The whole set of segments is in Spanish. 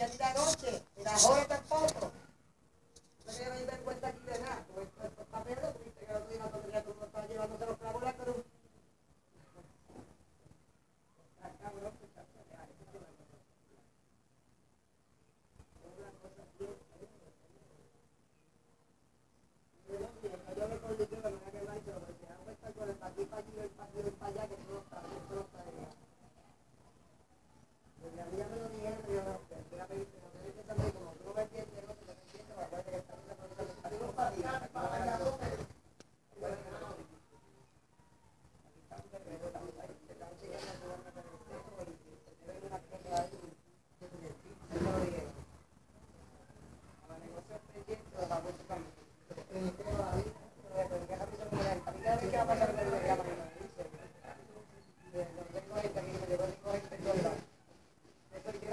día ni la noche, y la joven tampoco. No me doy vergüenza aquí de nada. Todo esto es papel, tú viste que el otro día la tontería tú no estás llevándose los clavos en la cruz. Ah, cabrón, pues, ya, ya, ya, eso es una cosa. Es una cosa bien, yo me acordé de la manera que va y se lo decía, no está con el aquí para aquí, el para aquí, el para allá, que tú no estás, eso no está allá. Desde a mí ya me lo dijeron, pero yo no sé, voy a pedirte, no tienes que saber, como tú no me entiendes, no te lo entiendes, acuérdate que está en la cosa que está en la para allá, para allá,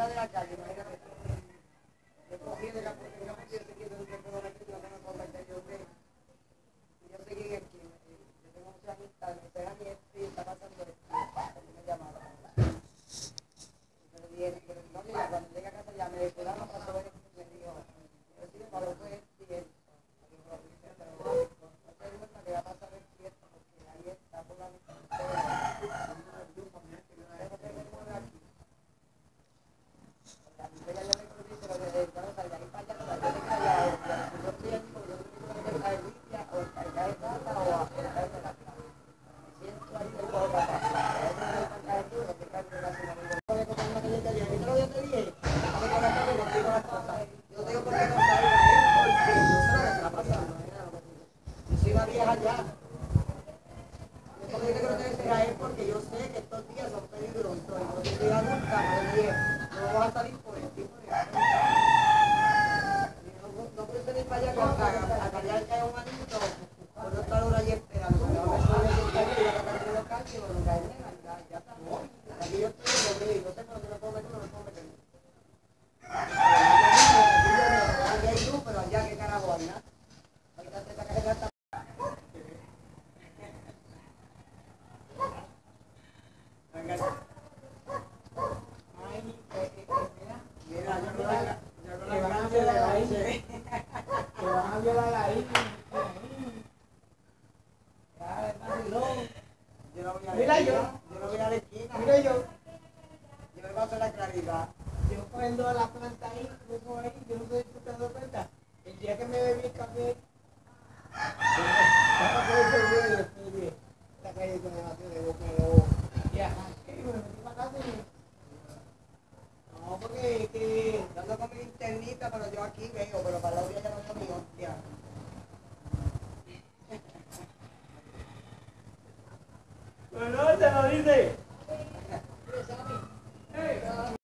de la calle, imagínate. Yo cogí de la porque yo me siento aquí desde que puedo meter la mano con la que yo sé. Y yo seguí aquí. Yo tengo muchas amistades. Me pega mi esto y está pasando esto. Y me llamaron. Y yo le dije, pero no, mira, cuando llegue a casa ya me dijo, no pasó esto. Me dijo, yo sí me paró fue esto y esto. Y yo le dije, pero no, no te digo que va a pasar esto y esto, porque ahí está por la mitad. aquí. Porque yo te quiero decir a él porque yo sé que estos días son peligrosos. Y no te diga nunca, no no vas a salir por No, puedes venir para allá con- a, a que un por no estar esperando y bueno, caerme, ya, ya está. Aquí yo estoy conmigo, yo sé que no me puedo meter, no me puedo meter. Aquí hay luz, pero allá qué carajo hay, ¿no? Ahorita te sacas el hasta Mira, yo no la- yo no la Que van a canto, violar la ahí. hice. Yo Mira yo. yo no voy a la esquina. Mira yo, Yo paso la claridad. yo prendo la planta ahí, luego ahí, yo no te has dado cuenta. El día que me bebí el café, pero yo aquí veo, pero para la orilla ya no está mi hostia. Pero no, te lo dice. Hey.